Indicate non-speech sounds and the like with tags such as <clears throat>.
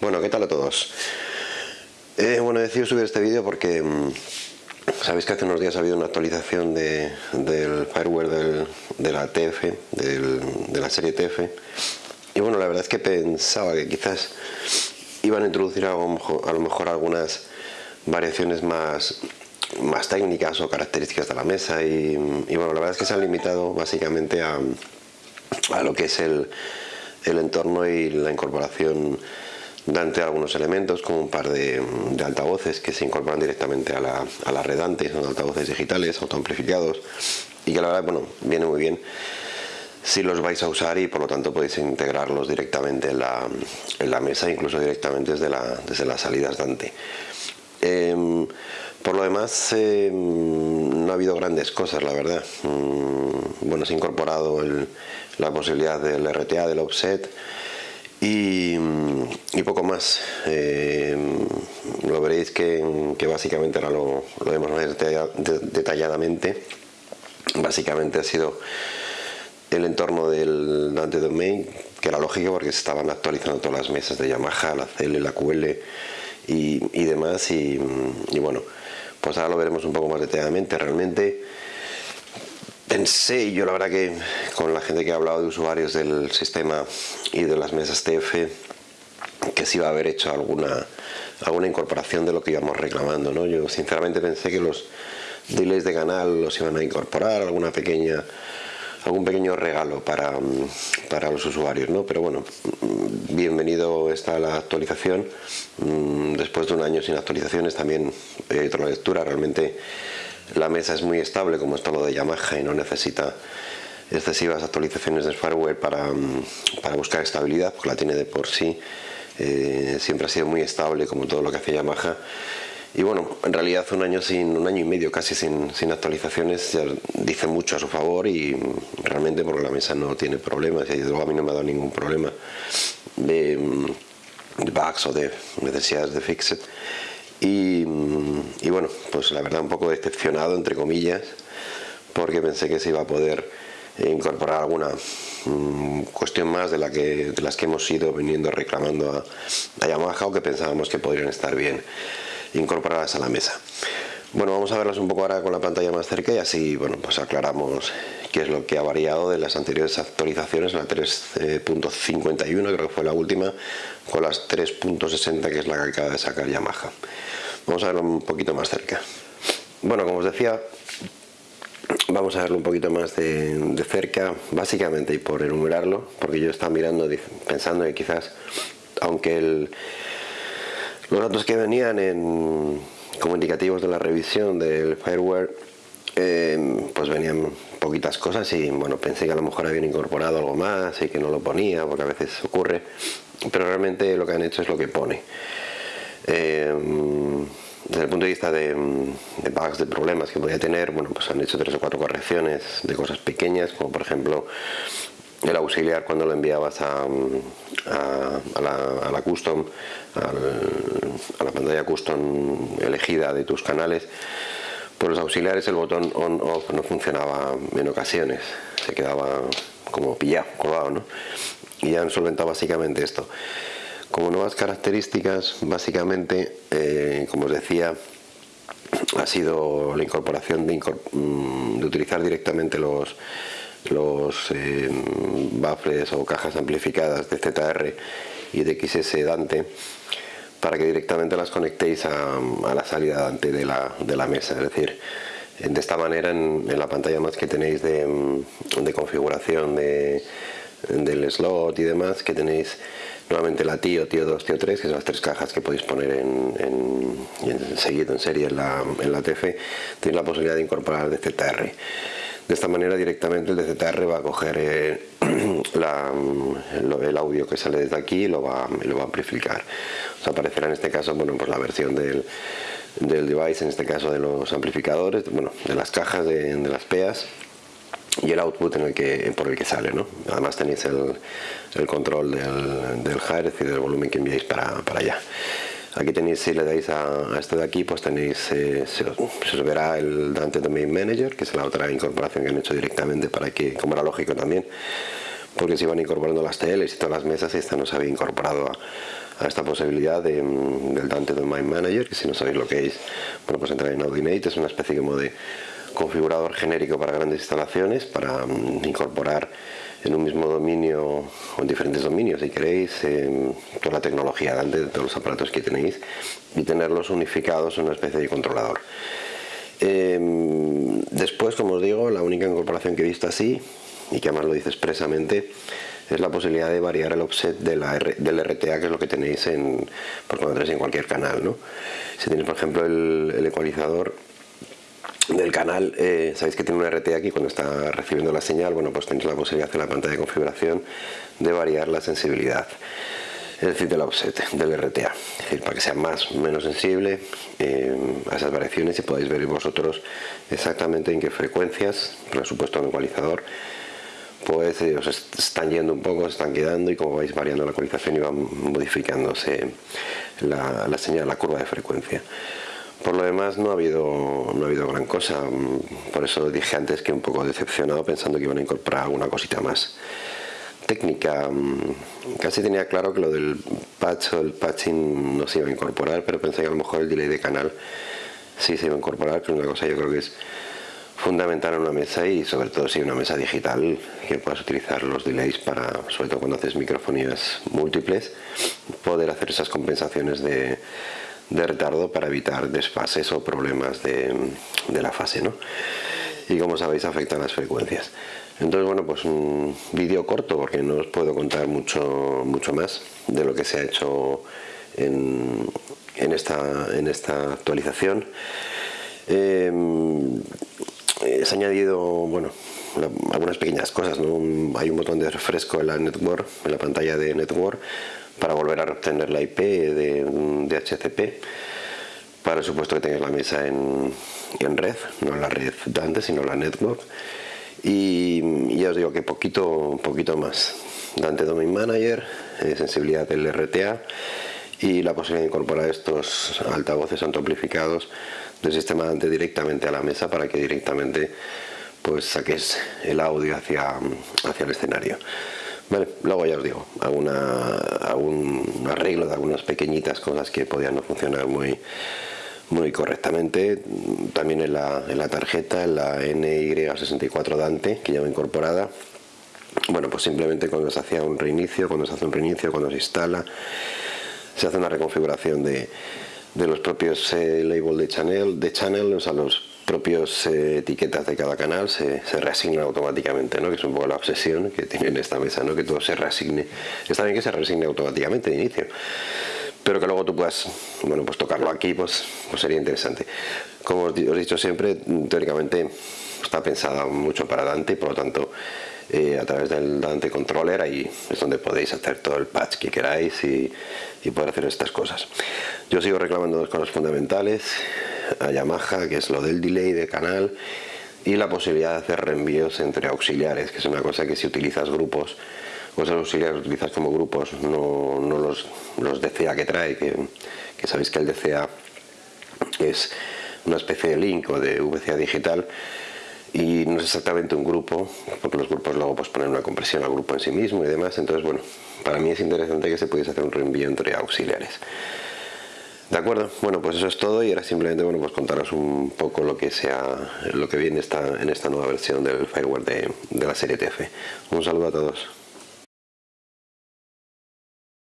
Bueno, ¿qué tal a todos? Bueno, he decidido subir este vídeo porque mm, sabéis que hace unos días ha habido una actualización del fireware de la TF, de la serie TF. Y bueno, la verdad es que pensaba que quizás iban a introducir a lo mejor, algunas variaciones más, técnicas o características de la mesa. Y, bueno, la verdad es que se han limitado básicamente a, a lo que es el entorno y la incorporación Dante algunos elementos como un par de, altavoces que se incorporan directamente a la, a la red son altavoces digitales, autoamplificados y que la verdad, bueno, viene muy bien si los vais a usar y por lo tanto podéis integrarlos directamente en la, en la mesa, incluso directamente desde, la, desde las salidas Dante. Em, por lo demás, em, no ha habido grandes cosas, la verdad. Mm, bueno, se ha incorporado la posibilidad del RTA, del offset, y, poco más. Eh, lo veréis que, básicamente ahora lo, lo vemos detalladamente. Básicamente ha sido el entorno del Dante Domain, que era lógico porque se estaban actualizando todas las mesas de Yamaha, la CL, la QL y, demás. Y, y, bueno, pues ahora lo veremos un poco más detalladamente. Realmente Pensé, yo la verdad que con la gente que ha hablado de usuarios del sistema y de las mesas TF, que se iba a haber hecho alguna, alguna incorporación de lo que íbamos reclamando. ¿no? Yo sinceramente pensé que los delays de canal los iban a incorporar, alguna pequeña algún pequeño regalo para, para los usuarios, ¿no? Pero bueno, bienvenido está la actualización. Mm, después de un año sin actualizaciones también he hecho la lectura, realmente la mesa es muy estable como es todo lo de Yamaha y no necesita excesivas actualizaciones de firmware para, mm, para buscar estabilidad porque la tiene de por sí. Eh, siempre ha sido muy estable como todo lo que hace Yamaha. Y bueno, en realidad un año sin un año y medio casi sin, sin actualizaciones ya dice mucho a su favor y realmente porque la mesa no tiene problemas y luego a mí no me ha dado ningún problema de, mm, bugs o de necesidades de fixed y, bueno, pues la verdad un poco decepcionado, entre comillas, porque pensé que se iba a poder incorporar alguna mm, cuestión más de, la que, de las que hemos ido viniendo reclamando a, a Yamaha o que pensábamos que podrían estar bien incorporadas a la mesa. Bueno, vamos a verlas un poco ahora con la pantalla más cerca y así bueno, pues aclaramos qué es lo que ha variado de las anteriores actualizaciones, la 3.51 creo que fue la última, con las 3.60 que es la que acaba de sacar Yamaha. Vamos a verlo un poquito más cerca. Bueno, como os decía, vamos a verlo un poquito más de, cerca, básicamente y por enumerarlo, porque yo estaba mirando pensando que quizás, aunque los datos que venían en como indicativos de la revisión del fireware em, pues venían poquitas cosas y bueno pensé que a lo mejor habían incorporado algo más y que no lo ponía porque a veces ocurre pero realmente lo que han hecho es lo que pone. Em, desde el punto de vista de, bugs, de problemas que podía tener, bueno, pues han hecho tres o cuatro correcciones de cosas pequeñas, como por ejemplo el auxiliar cuando lo enviabas a, a, la, custom, a la pantalla custom elegida de tus canales, por los auxiliares el botón on off no funcionaba en ocasiones, se quedaba como pillado, colgado, ¿no? Y han solventado básicamente esto. Como nuevas características, básicamente, eh, como os decía, ha sido la incorporación de, mm, de utilizar directamente los los eh, baffles o cajas amplificadas de ZR y de XS Dante para que directamente las conectéis a, la salida Dante de la, mesa, es decir, de esta manera en, la pantalla más que tenéis de, configuración de, del slot y demás, que tenéis nuevamente la TIO, TIO 2, TIO 3, que son las tres cajas que podéis poner en, en, seguido en serie en la, en la TF, tenéis la posibilidad de incorporar de ZR. De esta manera directamente el DZR va a coger eh, <clears throat> el audio que sale desde aquí y lo va, a amplificar. Os aparecerá en este caso bueno, pues la versión del, device, en este caso de los amplificadores, bueno, de las cajas de, las PEAs y el output en el que, por el que sale. ¿no? Además tenéis el, control del, del hertz y del volumen que enviáis para, para allá. Aquí tenéis, si le dais a, esto de aquí, pues tenéis, eh, se, verá el Dante Domain Manager, que es la otra incorporación que han hecho directamente para que, como era lógico también, porque se iban incorporando las teles y todas las mesas y esta no se había incorporado a, esta posibilidad mm, del Dante Domain Manager, que si no sabéis lo que es, bueno pues entrar en Audinate, es una especie como de configurador genérico para grandes instalaciones, para mm, incorporar en un mismo dominio o en diferentes dominios si queréis toda la tecnología de todos los aparatos que tenéis y tenerlos unificados en una especie de controlador em, después como os digo la única incorporación que he visto así y que además lo dice expresamente es la posibilidad de variar el offset del RTA que es lo que tenéis en, por cuando en cualquier canal ¿no? si tenéis por ejemplo el ecualizador del canal, eh, sabéis que tiene un RT aquí cuando está recibiendo la señal, bueno pues tenéis la posibilidad en la pantalla de configuración de variar la sensibilidad es decir, del offset del RTA, para que sea más o menos sensible eh, a esas variaciones y podáis ver vosotros exactamente en qué frecuencias, por supuesto en el ecualizador, pues eh, os están yendo un poco, se están quedando y como vais variando la ecualización y va modificándose la, la señal, la curva de frecuencia. Por lo demás no ha habido no ha habido gran cosa, por eso dije antes que un poco decepcionado pensando que iban a incorporar alguna cosita más técnica. Casi tenía claro que lo del patch o el patching no se iba a incorporar, pero pensé que a lo mejor el delay de canal sí se iba a incorporar, que es una cosa yo creo que es fundamental en una mesa y sobre todo si una mesa digital que puedas utilizar los delays para, sobre todo cuando haces microfonías múltiples, poder hacer esas compensaciones de de retardo para evitar desfases o problemas de, la fase ¿no? y como sabéis afectan las frecuencias. Entonces bueno pues un vídeo corto porque no os puedo contar mucho mucho más de lo que se ha hecho en, en, esta, en esta actualización. Eh, se ha añadido bueno algunas pequeñas cosas hay un botón de refresco en la network en la pantalla de network para volver a obtener la IP de, de HCP para supuesto que tengáis la mesa en, en, red, no la red Dante sino la network y ya os digo que poquito, poquito más Dante Domain Manager, eh, sensibilidad del RTA y la posibilidad de incorporar estos altavoces amplificados del sistema Dante directamente a la mesa para que directamente pues saques el audio hacia, hacia el escenario. Vale, luego ya os digo, alguna, algún arreglo de algunas pequeñitas cosas que podían no funcionar muy, muy correctamente. También en la, en la tarjeta, en la NY64 Dante, que lleva incorporada. Bueno, pues simplemente cuando se hacía un reinicio, cuando se hace un reinicio, cuando se instala, se hace una reconfiguración de, de los propios eh, labels de channel, de channel, o sea, los propios eh, etiquetas de cada canal se, se, reasignan automáticamente, ¿no? que es un poco la obsesión que tiene en esta mesa, ¿no? que todo se reasigne. Está bien que se reasigne automáticamente de inicio, pero que luego tú puedas bueno, pues tocarlo aquí, pues, pues sería interesante. Como os, he dicho siempre, teóricamente está pensada mucho para Dante, por lo tanto, eh, a través del Dante Controller ahí es donde podéis hacer todo el patch que queráis y, y poder hacer estas cosas. Yo sigo reclamando dos cosas fundamentales a Yamaha, que es lo del delay de canal y la posibilidad de hacer reenvíos entre auxiliares, que es una cosa que si utilizas grupos o esos auxiliares utilizas como grupos, no, no los, los, DCA que trae, que, que sabéis que el DCA es una especie de link o de VCA digital y no es exactamente un grupo, porque los grupos luego pues ponen una compresión al grupo en sí mismo y demás, entonces bueno, para mí es interesante que se pudiese hacer un reenvío entre auxiliares. De acuerdo, bueno pues eso es todo y ahora simplemente bueno pues contaros un poco lo que sea lo que viene en esta nueva versión del fireware de, de la serie TF. Un saludo a todos.